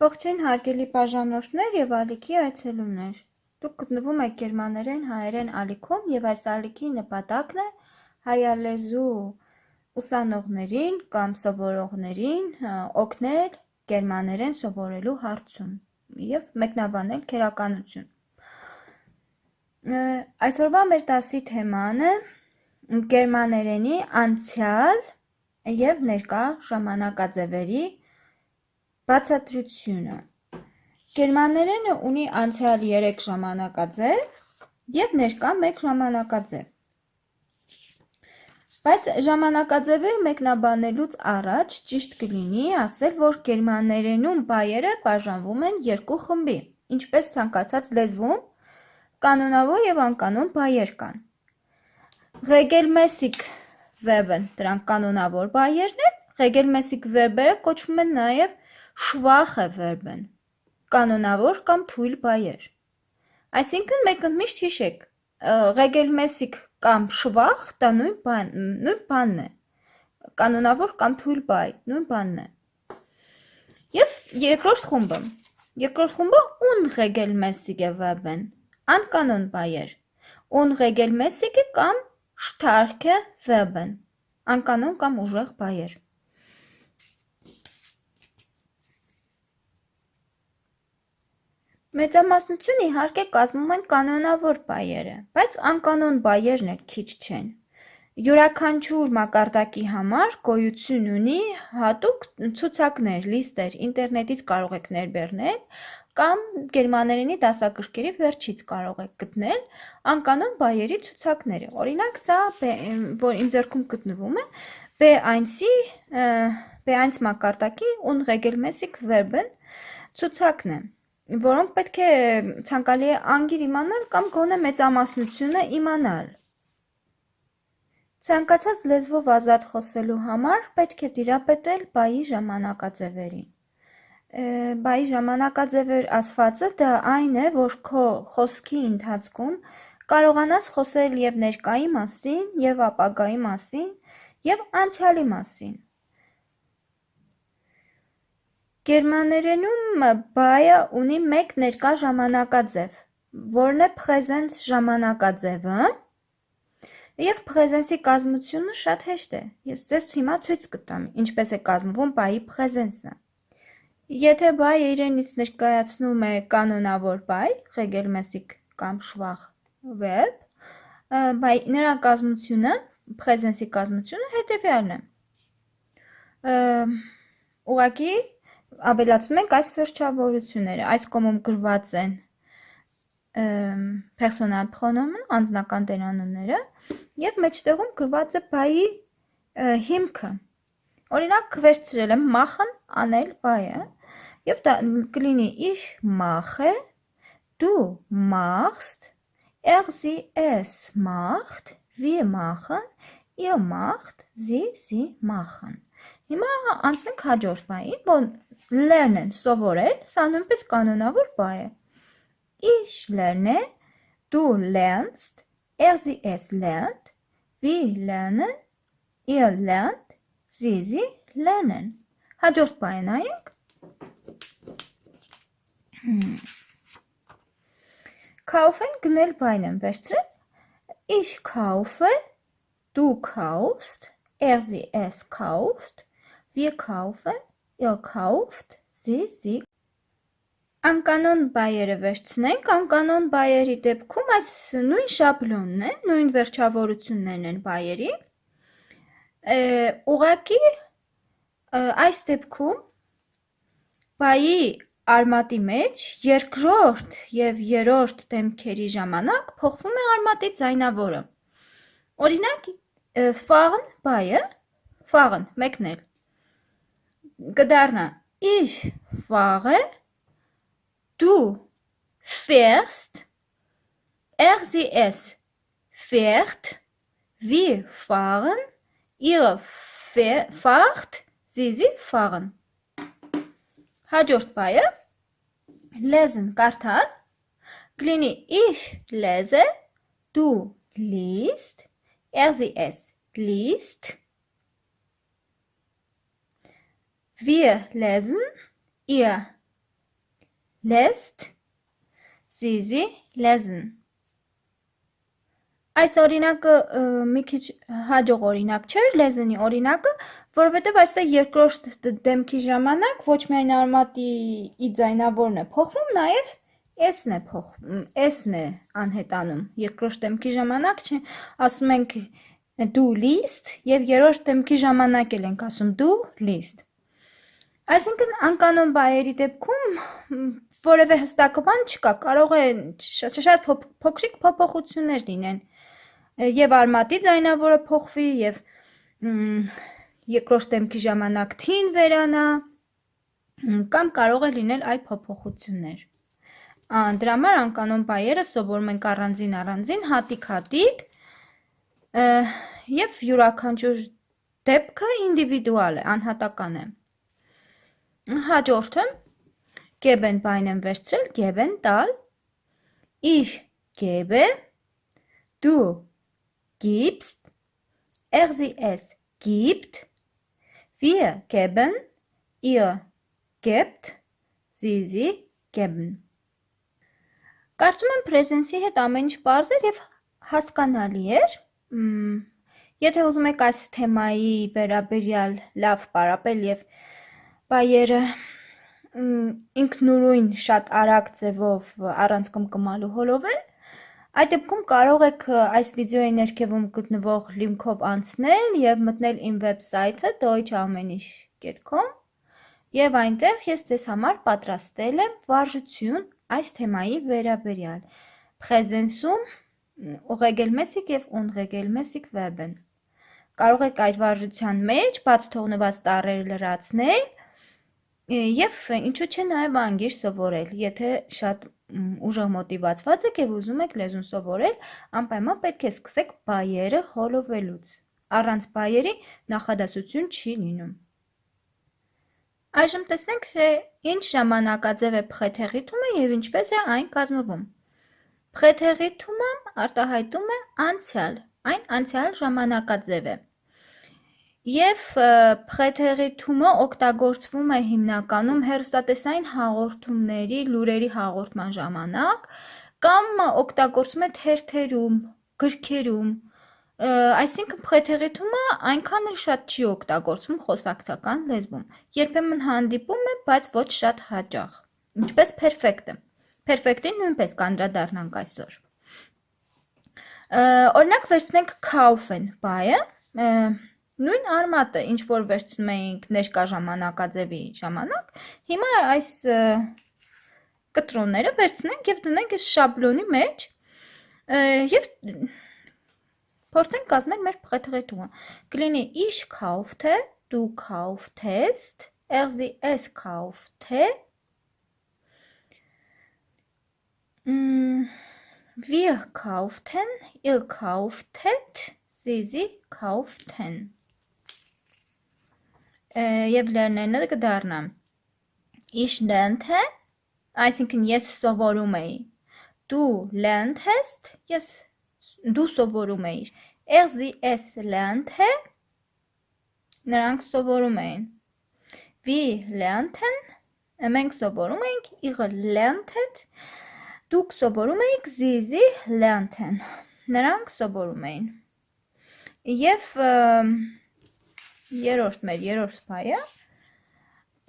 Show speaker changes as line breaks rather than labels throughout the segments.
Ողջույն հարգելի բաժանորդներ եւ ալիքի այցելուներ։ Դուք գտնվում եք գերմաներեն հայերեն ալիքում եւ այս ալիքի նպատակն է հայալեզու ուսանողներին կամ սովորողներին օգնել գերմաներեն սովորելու հարցում եւ մեկնաբանել քերականություն։ Այսօրվա մեր դասի թեման է գերմաներենի անցյալ եւ ներկա ժամանակաձևերի Բացատրությունը. Գերմաներենը ունի անցյալ 3 ժամանակաձև եւ ներկա 1 ժամանակաձև։ Բայց ժամանակաձևեր մեկնաբանելուց առաջ ճիշտ կլինի ասել, որ գերմաներենում բայերը բաժանվում են երկու խմբի, ինչպես ցանկացած լեզվում կանոնավոր եւ անկանոն բայեր կան։ Regelmäßig Verben դրանք կանոնավոր բայերն են, Regelmäßig Verb-երը կոչվում են նաեւ շվախը վերբն, կանոնավոր կամ թույլ բայեր։ Այսինքն մեկ ընդմիշտ հիշեք, ղեգելմեսիկ կամ շվախ դա նույն բան, նույն բանն է։ Կանոնավոր կամ թույլ բայ, նույն բանն է։ Եվ երկրորդ խումբը։ Երկրորդ խումբը unregelmäßige Verben, անկանոն բայեր։ Unregelmäßige կամ starke Verben, անկանոն կամ ուժեղ բայեր։ Մեծամասնություն իհարկե կազմում են կանոնավոր բայերը, բայց անկանոն բայերն էլ քիչ չեն։ Յուրաքանչյուր մակարդակի համար գոյություն ունի հատուկ ցուցակներ, լիստեր, ինտերնետից կարող եք ներբեռնել կամ գերմաներենի դասագրքերի վերջից կարող եք գտնել անկանոն բայերի ցուցակները։ Օրինակ, սա որ իմ ձեռքում գտնվում է B1-ի B1 մակարդակի unregelmäßig Verben ցուցակն է որոնք պետք է ցանկալի է անգիր իմանալ կամ գոնե մեծամասնությունը իմանալ։ Ցանկացած լեզվով ազատ խոսելու համար պետք է դիրապետել բայի ժամանակաձևերին։ Բայի ժամանակաձևեր ասվածը դա այն է, որ քո խոսքի ընթացքում կարողանաս խոսել եւ ներկայի մասին, եւ ապագայի մասին, եւ անցյալի մասին։ Գերմաներենում բայը ունի մեկ ներկա ժամանակաձև, որն է presens ժամանակաձևը, եւ presens-ի կազմությունը շատ հեշտ է։ Ես ձեզ հիմա ցույց կտամ, ինչպես է կազմվում բայի presens-ը։ Եթե բայը իրենից ներկայացնում է կանոնավոր բայ, regelmäßig կամ schwach verb, նրա կազմությունը, հետեւյալն է։ Ուղղակի ավելացնում ենք այս վերջավորությունները։ Այս կողմում գրված են personal pronomen, անձնական տերանունները, եւ մեջտեղում գրված է բայի հիմքը։ Օրինակ վերցրել եմ machen անել բայը եւ դա կլինի ich mache, du machst, er sie es macht, wir machen, ihr macht, sie sie machen։ Հիմա անցնենք հաջորդ բային, որ lernen սովորել, սա նույնպես կանոնավոր բայ է։ Ich lerne, du lernst, er sie es lernt, wir lernen, ihr lernt, sie sie lernen։ Հաջորդ բայը նայենք։ Kaufen գնել բայն եմ վերցրել։ Ich kaufe, du kaufst, er sie es kauft, wir kaufen, ihr kauft, sie sie Անկանոն բայերը վերցնենք, անկանոն բայերի դեպքում այս նույն շաբլոնն է, նույն վերջավորություններն են բայերի։ Ուղակի այս դեպքում բայի արմատի մեջ երկրորդ եւ երրորդ դեմքերի ժամանակ փոխվում է արմատի ձայնավորը։ Օրինակ, ֆաղն բայը, ֆաղն մեկն էլ Gedarna, Ich fahre. Du fährst. Er, sie, es fährt. Wir fahren. Ihr fahrt. Sie, sie fahren. Hajortpaye. Lesen Kartal. Glini, ich lese. Du liest. Er, sie, es liest. Wir lesen, ihr lässt. Sie sie lesen. Այս օրինակը մի քիչ հաջող օրինակ չէր, լեզնի օրինակը, որովհետև այստեղ երկրորդ դեմքի ժամանակ ոչ միայն արմատի ձայնավորն է փոխվում, նաև S-ն է փոխվում, S-ն է անհետանում։ Երկրորդ դեմքի ժամանակ չէ, ասում ենք դու list եւ երրորդ դեմքի ժամանակ էլ ենք ասում դու list։ Այսինքն անկանոն բայերի դեպքում որևէ հստակ բան չկա, կարող է շատ շատ փոքրիկ փոփոխություններ լինեն եւ արմատի ձայնավորը փոխվի եւ երկրորդ դեմքի ժամանակ թին վերանա կամ կարող է լինել այլ փոփոխություններ։ Դրա համար անկանոն բայերը սովորում ենք առանձին առանձին, հատիկ-հատիկ եւ յուրաքանչյուր դեպքը ինդիվիդուալ է, անհատական է։ Հաջորդը. Geben բայն եմ վերցրել, geben տալ, ich gebe, du gibst, er sie es gibt, wir geben, ihr gebt, sie sie geben։ Կարծում եմ presence-ի հետ ամեն ինչ པարզ էր եւ հասկանալի էր։ Եթե ուզում եք այս թեմայի վերաբերյալ լավ պարապել եւ բայերը ինքնուրույն շատ արագ ձևով առանց կմկմալու հոլովել, Այդ դեպքում կարող եք այս վիդեոյի ներքևում գտնվող լինքով անցնել եւ մտնել իմ վեբսայթը deutsche-amenish.com եւ այնտեղ ես ձեզ համար պատրաստել եմ վարժություն այս թեմայի վերաբերյալ։ Presence-ում ուղեգելմեսիկ եւ ունղեգելմեսիկ վերբեն։ Կարող եք այդ վարժության մեջ բաց թողնված տառերը լրացնել եւ ինչու՞ չէ նաեւ անգիր սովորել, եթե շատ ուժեղ մոտիվացված եք եւ ուզում եք լեզուն սովորել, անպայման պետք է սկսեք բայերը հոլովելուց։ Առանց բայերի նախադասություն չի լինում։ Այժմ տեսնենք, թե ինչ ժամանակաձև է փխեթեղիթումը եւ ինչպես է այն կազմվում։ Փխեթեղիթումը արտահայտում է անցյալ, այն անցյալ ժամանակաձև է։ Եվ փխեթեղի թումը օգտագործվում է հիմնականում հեռուստատեսային հաղորդումների, լուրերի հաղորդման ժամանակ կամ օգտագործվում է թերթերում, գրքերում, այսինքն փխեթեղի թումը այնքան էլ շատ չի օգտագործվում խոսակցական լեզվում։ Երբեմն հանդիպում է, բայց ոչ շատ հաճախ։ Ինչպես perfect-ը։ Perfect-ին նույնպես կանդրադառնանք այսօր։ Օրինակ վերցնենք kaufen բայը, Նույն արմատը, ինչ որ վերցնում էինք ներկա ժամանակաձևի ժամանակ, հիմա այս կտրոնները վերցնենք եւ դնենք այս շաբլոնի մեջ եւ փորձենք կազմել մեր փղեթղետումը։ Կլինի ich kaufte, du kauftest, er sie es kaufte, wir kauften, ihr kauftet, sie sie kauften եւ լեռներնը կդառնա ich lernte այսինքն ես սովորում էի du lerntest ես դու սովորում էիր er sie es lernte նրանք սովորում էին wir lernten մենք սովորում էինք ihr lerntet դուք սովորում էիք sie sie lernten նրանք սովորում էին եւ և Երորդ մեր երորդ բայը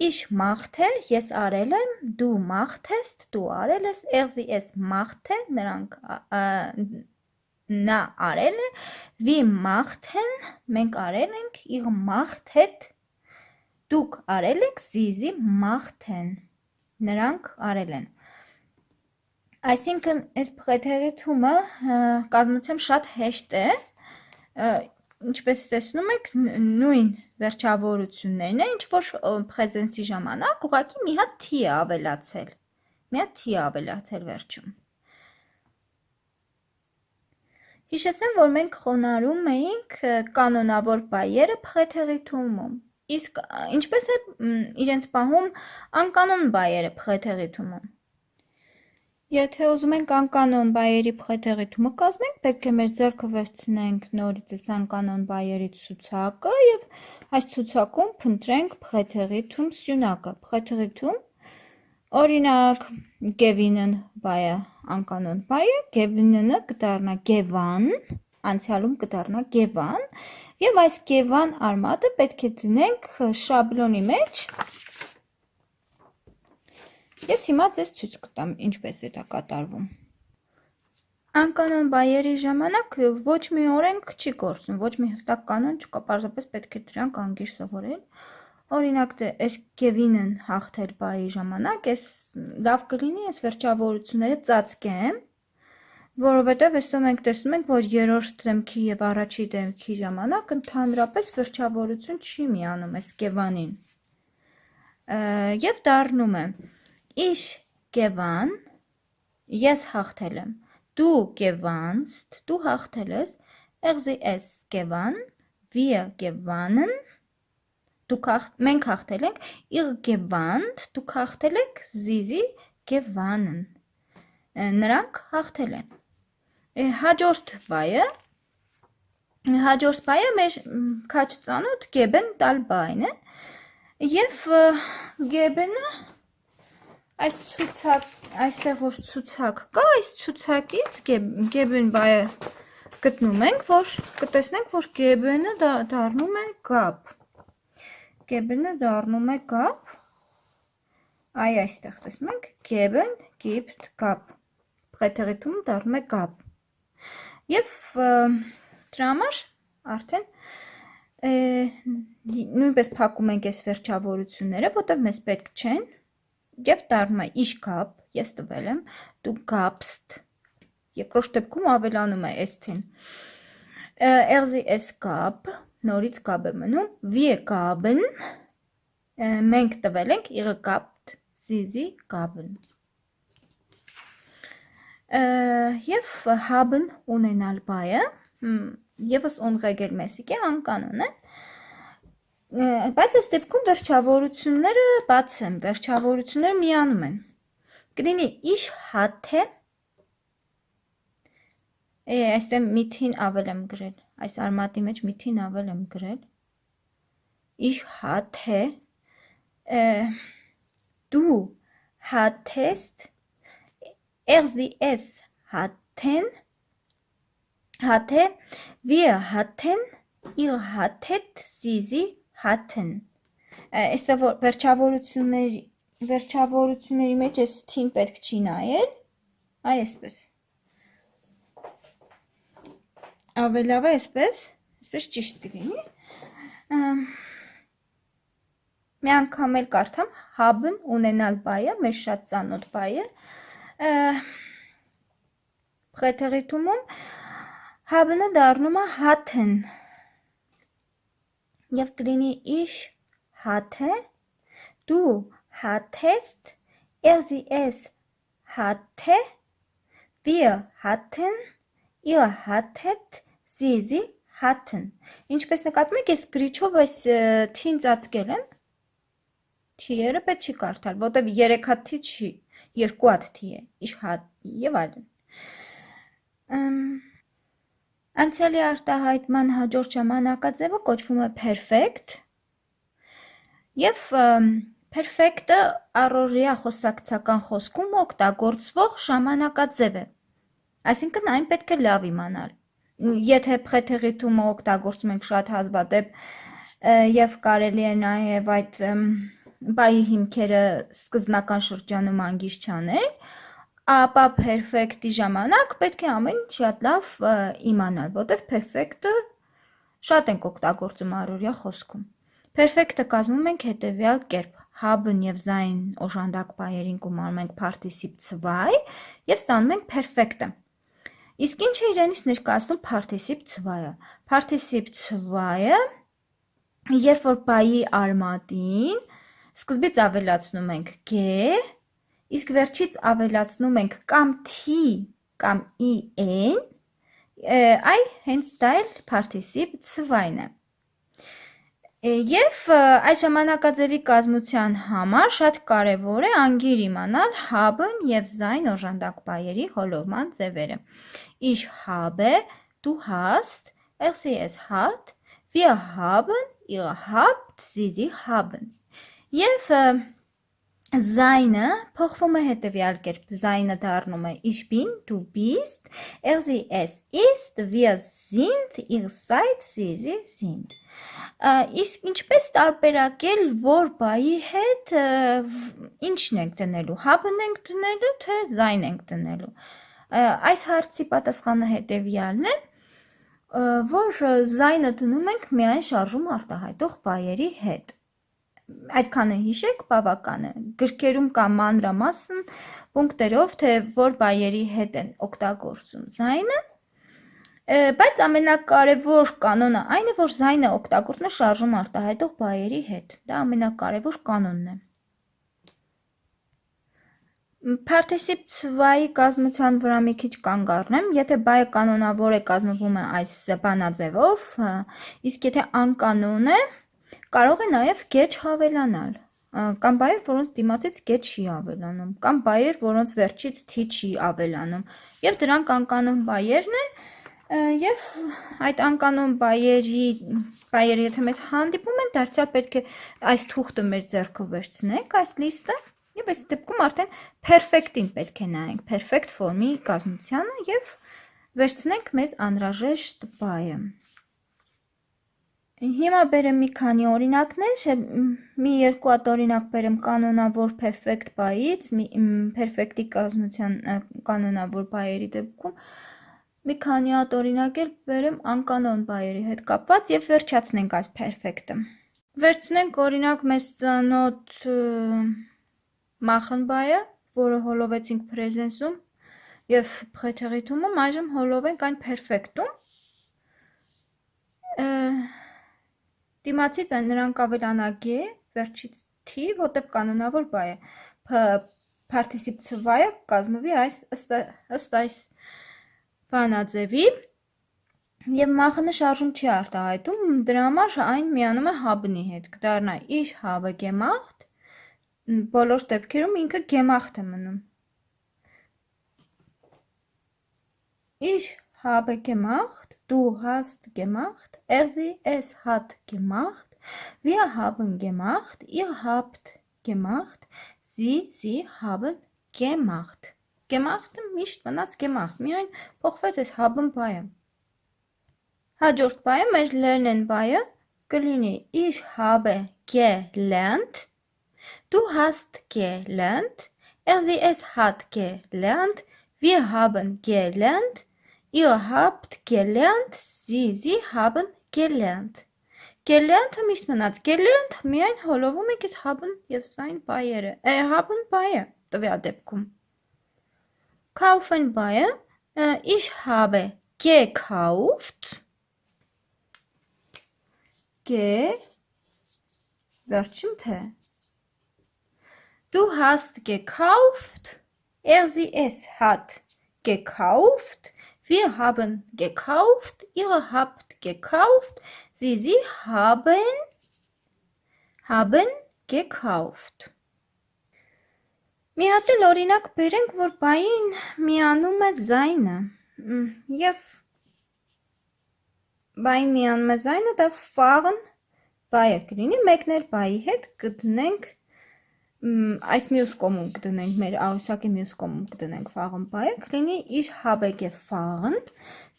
Ich machte, ես արել եմ, դու machtest, դու արել ես, sie es machte, նրանք նա արել է, wir machten, մենք արել ենք, ihr machtet, դուք արել եք, sie machten, նրանք արել են։ Այսինքն, այս փղեթերի թումը կազմությամբ շատ հեշտ է, ինչպես տեսնում եք, նույն վերջավորություններն են, ինչ որ presence-ի ժամանակ ուղղակի մի հատ t է ավելացել։ Մի հատ t է ավելացել վերջում։ Հիշեցեմ, որ մենք խոնարհում էինք կանոնավոր բայերը փղեթեղի թումում։ Իսկ ինչպես է իրենց պահում անկանոն բայերը փղեթեղի թումում։ Եթե ուզում ենք անկանոն բայերի փխեթեղի թումը կազմենք, պետք է մեր ձեռքը վերցնենք նորից այս անկանոն բայերի ցուցակը եւ այս ցուցակում փնտրենք փխեթեղի թում սյունակը։ Փխեթեղի թում Օրինակ, gevinen բայը անկանոն բայ է, gevinen-ը կդառնա gevan, անցյալում կդառնա gevan, եւ այս gevan արմատը պետք է դնենք շաբլոնի մեջ։ Ես հիմա ձեզ ցույց կտամ ինչպես է դա կատարվում։ Անկանոն բայերի ժամանակ ոչ մի օրենք չի գործում, ոչ մի հստակ կանոն չկա, պարզապես պետք է դրանք անգիր սովորել։ Օրինակ դե այս Կևինն հաղթել բայի ժամանակ, այս լավ կլինի այս վերջավորությունները ծածկեմ, որովհետև այսօր մենք տեսնում ենք, որ երրորդ դեմքի եւ առաջի դեմքի ժամանակ ընդհանրապես վերջավորություն չի միանում այս Կևանին։ Եվ դառնում է Ich gewann, ես հաղթել եմ։ Du gewannst, դու հաղթել ես։ es gewann, wir gewannen դուք մենք հաղթել ենք. Ihr gewandt դուք հաղթել եք. Sie gewannen նրանք հաղթել են. Հաջորդ բայը հաջորդ բայը մեր քաչ ծանոթ geben տալ բայն է եւ geben-ը այս ցուցակ այստեղ որ ցուցակ կա այս ցուցակից geben բայը գտնում ենք որ կտեսնենք որ geben-ը դառնում է gap Geben-ը դառնում է gap։ Այ այստեղ տեսնում ենք geben gibt gap։ Փեթերիտում դառնում է gap։ Եվ դրա համար արդեն նույնպես փակում ենք այս վերջավորությունները, որտեղ մեզ պետք չեն, եւ դառնում է ich gab, ես տվել եմ, du gabst։ Երկրորդ դեպքում ավելանում է s-ին։ sie es gab նորից կապ է մնում, wir gaben, մենք տվել ենք, ihr gabt, sie sie gaben։ Եվ haben ունենալ բայը, եւս unregelmäßig է, անկանոն է, բայց այս դեպքում վերջավորությունները բաց են, վերջավորությունները միանում են։ Կլինի ich hatte Այստեղ միթին ավել եմ գրել, այս արմատի մեջ միթին ավել եմ գրել։ hatte du hattest er sie es hatten hatte wir hatten ihr hattet sie sie hatten Այստեղ որ վերջավորությունների վերջավորությունների մեջ էս թին պետք չի նայել այ այսպես ավելավ է այսպես, այսպես ճիշտ կլինի։ Մի անգամ էլ կարդամ haben ունենալ բայը, մեր շատ ծանոթ բայը։ Պրետերիտումում haben-ը դառնում է hatten։ Եվ կլինի du hattest, er sie es hatte, wir hatten Ihr hattet, sie sie hatten։ Ինչպես նկատում եք, ես գրիչով այս թին ծածկել եմ։ Թիերը պետք չի կարդալ, որտեվ 3 հատ թի չի, 2 հատ թի է, իշ հատ եւ այլն։ Անցյալի արտահայտման հաջորդ ժամանակաձևը կոչվում է perfect եւ perfect-ը առօրյա խոսակցական խոսքում օգտագործվող ժամանակաձև է։ Այսինքն այն պետք է լավ իմանալ։ Եթե փեթերիտումը օգտագործում ենք շատ հազվադեպ եւ կարելի է նաեւ այդ բայի հիմքերը սկզբնական շրջանում անգիր չանել, ապա perfect-ի ժամանակ պետք է ամեն ինչ շատ լավ իմանալ, որտեղ perfect-ը շատ ենք օգտագործում առօրյա խոսքում։ Perfect-ը կազմում ենք հետևյալ կերպ. haben եւ sein օժանդակ բայերին կոմանում ենք participe 2 եւ ստանում ենք perfect-ը։ Իսկ ինչ է իրենից ներկայացնում participe 2-ը։ Participe 2-ը երբ որ բայի արմատին սկզբից ավելացնում ենք g, իսկ վերջից ավելացնում ենք կամ t կամ en, այ հենց դա էլ participe 2-ն է։ Եվ այս ժամանակաձևի կազմության համար շատ կարևոր է անգիր իմանալ haben եւ sein օժանդակ բայերի հոլովման ձևերը։ du hast, er sie es hat, wir haben, ihr habt, sie sie haben։ Եվ Զայնը փոխվում է հետևյալ կերպ։ Զայնը դառնում է Ich bin, du bist, er sie es ist, wir sind, ihr seid, sie sie sind։ Իսկ ինչպես տարբերակել որ բայի հետ ինչն ենք դնելու։ Haben ենք դնելու, թե զայն ենք դնելու։ Այս հարցի պատասխանը հետևյալն է, որ զայնը դնում ենք միայն շարժում արտահայտող բայերի հետ այդքանը հիշեք բավական է։ Գրքերում կա մանրամասն պունկտերով, թե որ բայերի հետ են օգտագործում զայնը, բայց ամենակարևոր կանոնը այն է, որ զայնը օգտագործվում է շարժում արտահայտող բայերի հետ։ Դա ամենակարևոր կանոնն է։ Participe 2-ի կազմության վրա մի քիչ կանգ առնեմ, եթե բայը կանոնավոր է կազմվում է այս բանաձևով, իսկ եթե անկանոն է, Կարող է նաև գեչ հավելանալ, կամ բայեր, որոնց դիմացից գեչ չի ավելանում, կամ բայեր, որոնց վերջից թի չի ավելանում, եւ դրանք անկանոն բայերն են, եւ այդ անկանոն բայերի բայերը եթե մեզ հանդիպում են, դարձյալ պետք է այս թուղթը մեր ձեռքով վերցնենք, այս լիստը, եւ այս դեպքում արդեն perfect-ին պետք է նայենք, perfect form-ի կազմությանը եւ վերցնենք մեզ անհրաժեշտ բայը։ Հիմա բերեմ մի քանի օրինակներ, մի երկու հատ օրինակ բերեմ կանոնավոր perfect բայից, perfect-ի կազմության կանոնավոր բայերի դեպքում մի քանի հատ օրինակ էլ բերեմ անկանոն բայերի հետ կապված եւ վերջացնենք այս perfect-ը։ Վերցնենք օրինակ մեզ ծանոթ machen բայը, որը հոլովեցինք presence-ում եւ փեթերիթումում, այժմ հոլովենք այն perfect-ում Դիմացից նրանք ավելանագի է, վերջից թի, որտեվ կանոնավոր բայ է։ Participe ցվայը կազմվի ըստ այս բանաձևի եւ մախնը շարժում չի արտահայտում, դրա համար այն միանում է հաբնի հետ։ Կդառնա ich habe gemacht, բոլոր դեպքերում ինքը gemacht է մնում։ Ich habe gemacht, du hast gemacht, er sie es hat gemacht, wir haben gemacht, ihr habt gemacht, sie sie haben gemacht։ Gemacht-ը միշտ մնաց gemacht, միայն փոխվեց այս haben բայը։ Հաջորդ բայը մեր lernen բայը կլինի ich habe gelernt, du hast gelernt, er sie es hat gelernt, wir haben gelernt, Ihr habt gelernt, Sie, Sie haben gelernt։ Gelernt-ը միշտ մնաց։ Gelernt միայն հոլովում եք այս haben եւ sein բայերը։ Է haben բայը տվյալ դեպքում։ Kaufen բայը ich habe gekauft. Ge վերջին թե Du hast gekauft Er sie es hat gekauft Wir haben gekauft, ihr habt gekauft, sie, sie haben, haben gekauft։ Մի հատ էլ օրինակ բերենք, որ բային միանում է զայնը։ Եվ բային միանում է զայնը, դա ֆաղն բայը կլինի, մեկն էլ բայի հետ կդնենք այս մյուս կոմում կդնենք մեր աղյուսակի մյուս կոմում կդնենք ֆաղն բայը, կլինի իր հավեկ է ֆաղն,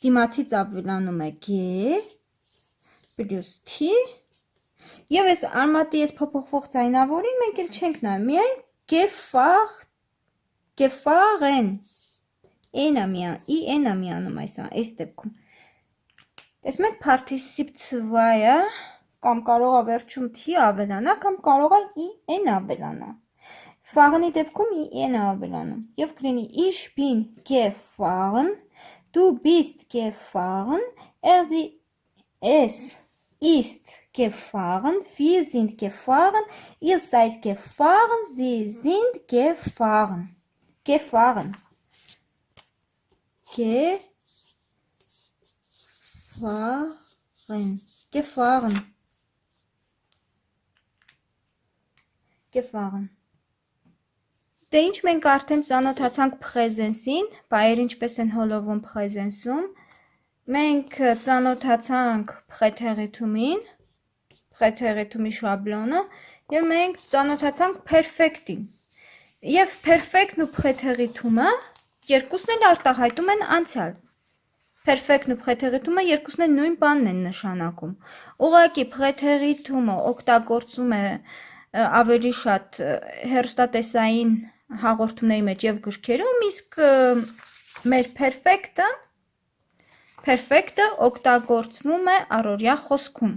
դիմացից ավելանում է գե, պլյուս թի, և ես արմատի ես փոփոխվող ձայնավորին մենք էլ չենք նայում, միայն գեֆաղ, գեֆաղ են, են ամյան, ի են ամյանում այս, այս դեպքում։ Տեսնում եք participe ծվայը, կամ կարող է վերջում թի ավելանա, կամ կարող է ի n ավելանա։ Ֆաղնի դեպքում ի n ավելանում։ Եվ կլինի ich bin gefahren, du bist gefahren, er sie es ist gefahren, wir sind gefahren, ihr seid gefahren, sie sind gefahren. Gefahren. Gefahren. Gefahren. Gefahren։ Դե ինչ մենք արդեն ծանոթացանք presence-ին, բայեր ինչպես են հոլովում presence-ում։ Մենք ծանոթացանք preteritum-ին, preteritum-ի շաբլոնը, եւ մենք ծանոթացանք perfect-ին, Եվ perfect-ն ու փեթեղիթումը երկուսն էլ արտահայտում են անցյալ։ Perfect-ն ու փեթեղիթումը երկուսն էլ նույն բանն են նշանակում։ Ուղղակի փեթեղիթումը օգտագործում է ավելի շատ հերոստատեսային հաղորդումների մեջ եւ գրքերում, իսկ մեր perfect-ը perfect-ը օգտագործվում է առօրյա խոսքում։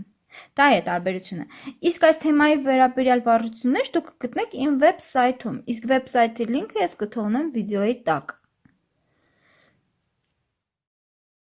Դա է տարբերությունը։ Իսկ այս թեմայի վերաբերյալ բառություններ դուք կգտնեք իմ վեբսայթում, իսկ վեբսայթի լինքը ես կթողնեմ վիդեոյի տակ։